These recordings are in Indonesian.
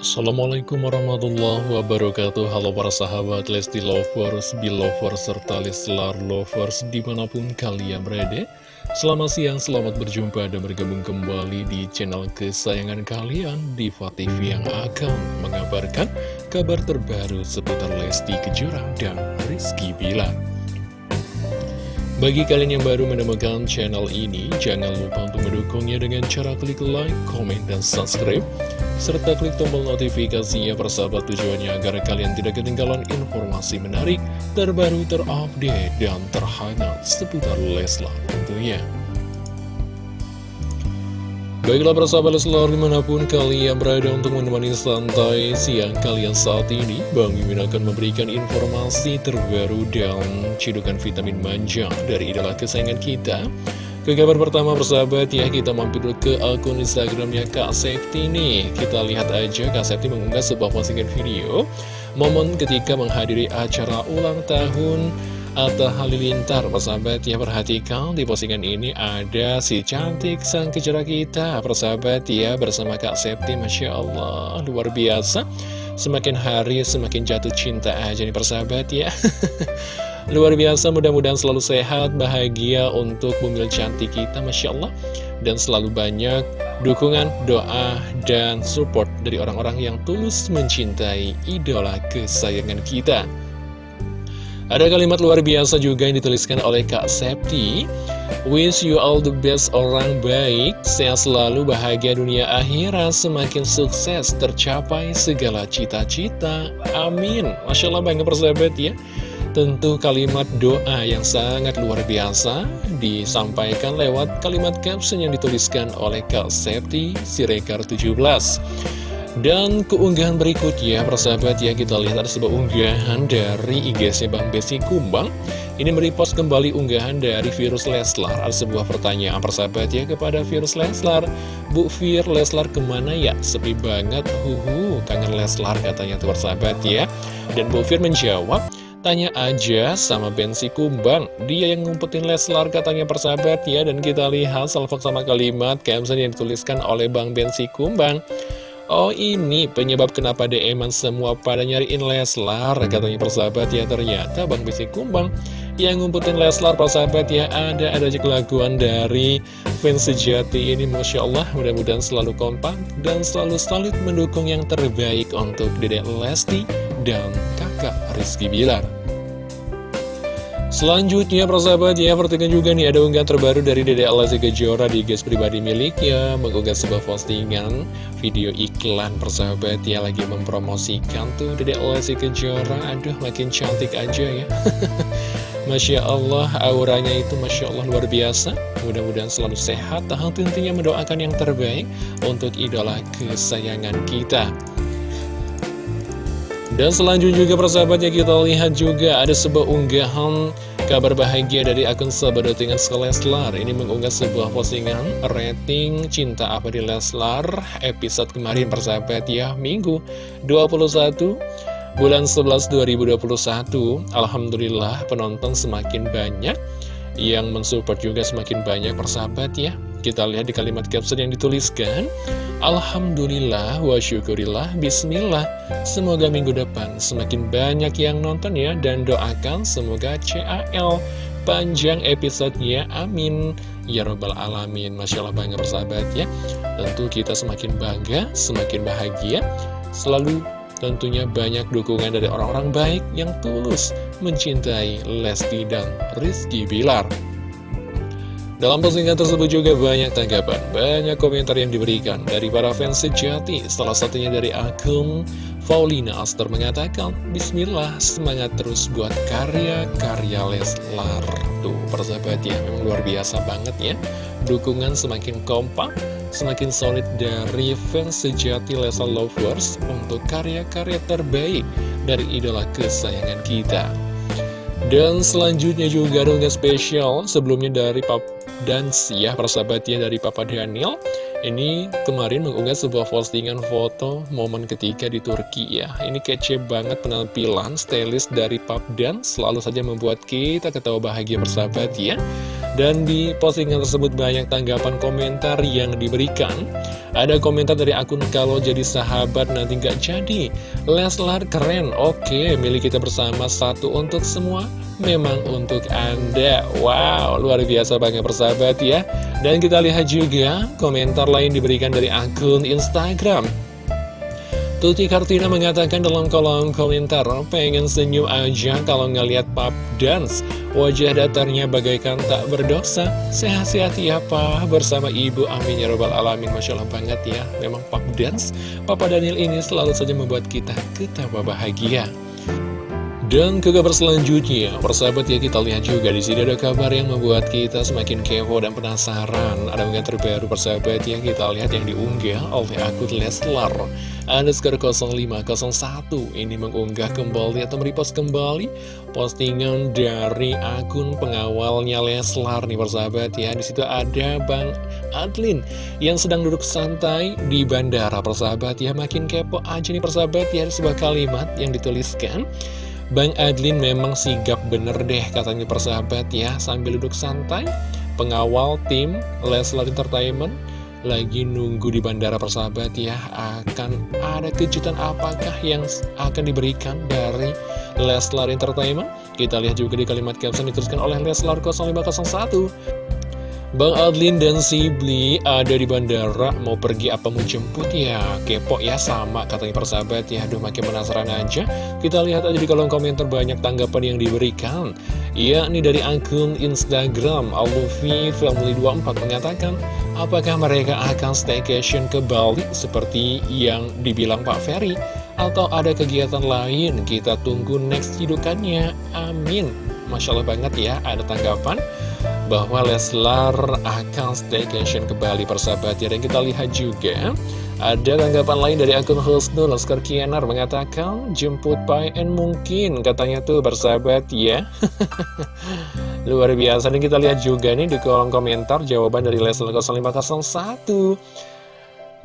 Assalamualaikum warahmatullahi wabarakatuh. Halo para sahabat Lesti Lovers, Belovers, serta Leslar Lovers di mana pun kalian berada. Selamat siang, selamat berjumpa dan bergabung kembali di channel kesayangan kalian Diva TV yang akan mengabarkan kabar terbaru seputar Lesti Kejora dan Rizky Bilar bagi kalian yang baru menemukan channel ini, jangan lupa untuk mendukungnya dengan cara klik like, komen, dan subscribe serta klik tombol notifikasinya persahabat tujuannya agar kalian tidak ketinggalan informasi menarik, terbaru, terupdate, dan terhangat seputar Leslar tentunya. Baiklah persahabat Leslar di mana pun kalian berada untuk menemani santai siang kalian saat ini Bang Mimin akan memberikan informasi terbaru dan cidukan vitamin manja dari idola kesayangan kita ke kabar pertama persahabat ya kita mampir ke akun Instagramnya Kak Septi nih. Kita lihat aja Kak Septi mengunggah sebuah postingan video Momen ketika menghadiri acara ulang tahun Atta Halilintar. Persahabat ya perhatikan di postingan ini ada si cantik sang kejora kita. Persahabat ya bersama Kak Septi Masya Allah luar biasa. Semakin hari semakin jatuh cinta aja nih persahabat ya Luar biasa, mudah-mudahan selalu sehat, bahagia untuk bumil cantik kita, Masya Allah. Dan selalu banyak dukungan, doa, dan support dari orang-orang yang tulus mencintai idola kesayangan kita. Ada kalimat luar biasa juga yang dituliskan oleh Kak Septi. Wish you all the best orang baik, sehat selalu, bahagia dunia akhirat, semakin sukses, tercapai segala cita-cita. Amin. Masya Allah bangga persahabat ya. Tentu kalimat doa yang sangat luar biasa disampaikan lewat kalimat caption yang dituliskan oleh Kak Septi Sirekar 17. Dan keunggahan berikutnya, persahabat ya, kita lihat ada sebuah unggahan dari IGC Bang Besi Kumbang. Ini merepost kembali unggahan dari Virus Leslar. Ada sebuah pertanyaan persahabat ya kepada Virus Leslar. Bu Vir, Leslar ke mana ya? Sepi banget, huhu, kangen Leslar katanya tuh persahabat ya. Dan Bu Vir menjawab, Tanya aja sama Bensi Kumbang. Dia yang ngumpetin Leslar katanya persahabat ya. Dan kita lihat salvok sama kalimat caption yang dituliskan oleh Bang Bensi Kumbang. Oh ini penyebab kenapa dm semua pada nyariin Leslar Katanya persahabat ya. Ternyata Bang Bensi Kumbang Yang ngumpetin Leslar persahabat ya Ada ada aja kelakuan dari fans sejati ini. Masya Allah mudah-mudahan selalu kompak Dan selalu solid mendukung yang terbaik untuk Dedek Lesti dan kakak Rizky Bilar. Selanjutnya persahabat ya perhatikan juga nih ada unggahan terbaru dari Dede Alasi Kejora di guys pribadi miliknya Mengunggah sebuah postingan video iklan persahabat ya lagi mempromosikan tuh Dede Alasi Kejora Aduh makin cantik aja ya. Masya Allah auranya itu Masya Allah luar biasa. Mudah-mudahan selalu sehat. Tahan tentunya mendoakan yang terbaik untuk idola kesayangan kita dan selanjutnya juga persahabatnya kita lihat juga ada sebuah unggahan kabar bahagia dari akun sahabat dengan Leslar. Ini mengunggah sebuah postingan rating cinta apa di Leslar episode kemarin persahabat ya Minggu 21 bulan 11 2021 Alhamdulillah penonton semakin banyak. Yang mensupport juga semakin banyak persahabat ya kita lihat di kalimat caption yang dituliskan Alhamdulillah wa syukurillah Bismillah. Semoga minggu depan semakin banyak yang nonton ya Dan doakan semoga CAL panjang episodenya Amin. Ya Robbal Alamin Masya Allah bangga persahabat ya. Tentu kita semakin bangga, semakin bahagia. Selalu tentunya banyak dukungan dari orang-orang baik yang tulus mencintai Lesti dan Rizky Bilar dalam postingan tersebut juga banyak tanggapan, banyak komentar yang diberikan dari para fans sejati. Salah satunya dari akun Paulina Aster mengatakan, Bismillah, semangat terus buat karya-karya Leslar. Tuh, persahabat ya, memang luar biasa banget ya. Dukungan semakin kompak, semakin solid dari fans sejati Leslar Lovers untuk karya-karya terbaik dari idola kesayangan kita. Dan selanjutnya juga ada spesial sebelumnya dari Pap Dance ya persahabatnya dari Papa Daniel Ini kemarin mengunggah sebuah postingan foto momen ketika di Turki ya. Ini kece banget penampilan stylist dari Pap Dance Selalu saja membuat kita ketawa bahagia persahabat ya Dan di postingan tersebut banyak tanggapan komentar yang diberikan. Ada komentar dari akun kalau jadi sahabat nanti nggak jadi. Leslar keren, oke. Milik kita bersama satu untuk semua Memang untuk Anda. Wow, luar biasa banget persahabat ya. Dan kita lihat juga komentar lain diberikan dari akun Instagram Tuti Kartina mengatakan dalam kolom komentar, pengen senyum aja kalau ngeliat pap dance. Wajah datarnya bagaikan tak berdosa. Sehat-sehat ya Pak, bersama Ibu Amin ya robbal alamin. Masya Allah banget ya, memang pap dance. Papa Daniel ini selalu saja membuat kita ketawa bahagia. Dan ke kabar selanjutnya, persahabat ya kita lihat juga di sini ada kabar yang membuat kita semakin kepo dan penasaran. Ada unggahan terbaru persahabat ya kita lihat yang diunggah oleh akun Leslar. Underscore 0501 ini mengunggah kembali atau merepost kembali postingan dari akun pengawalnya Leslar nih persahabat ya. Di situ ada Bang Adlin yang sedang duduk santai di bandara persahabat ya. Makin kepo aja nih persahabat ya sebuah kalimat yang dituliskan. Bang Adlin memang sigap bener deh katanya persahabat ya Sambil duduk santai. Pengawal tim Leslar Entertainment Lagi nunggu di bandara persahabat ya. Akan ada kejutan apakah yang akan diberikan dari Leslar Entertainment? Kita lihat juga di kalimat caption dituliskan oleh Leslar 0501 Bang Adlin dan Sibli ada di bandara. Mau pergi apa mau jemput? Ya kepo ya sama katanya persahabat ya. Aduh makin penasaran aja. Kita lihat aja di kolom komentar banyak tanggapan yang diberikan. Ya ini dari akun Instagram. Alluvi Family 24 mengatakan apakah mereka akan staycation ke Bali? Seperti yang dibilang Pak Ferry. Atau ada kegiatan lain? Kita tunggu next hidukannya amin. Masya Allah banget ya ada tanggapan bahwa Leslar akan staycation ke Bali persahabat. Ya Dan kita lihat juga ada tanggapan lain dari akun Husnul. Oscar Kianar mengatakan jemput PN mungkin katanya tuh bersahabat ya. Luar biasa. Dan kita lihat juga nih di kolom komentar jawaban dari Leslar 0501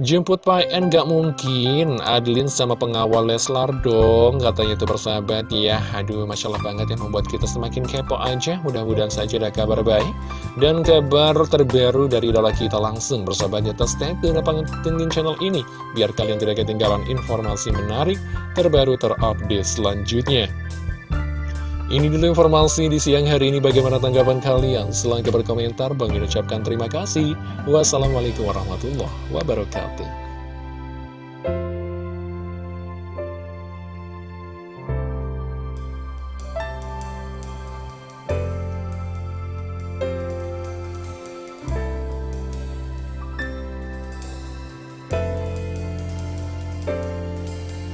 Jemput Pak N gak mungkin. Adeline sama pengawal Leslar dong Katanya itu bersahabat ya Aduh Masya Allah banget yang membuat kita semakin kepo aja. Mudah-mudahan saja ada kabar baik. Dan kabar terbaru dari idola kita langsung Bersahabat ya stay tune pantengin channel ini. Biar kalian tidak ketinggalan informasi menarik Terbaru terupdate selanjutnya ini dulu informasi di siang hari ini bagaimana tanggapan kalian? Silahkan berkomentar, Bang ucapkan terima kasih. Wassalamualaikum warahmatullahi wabarakatuh.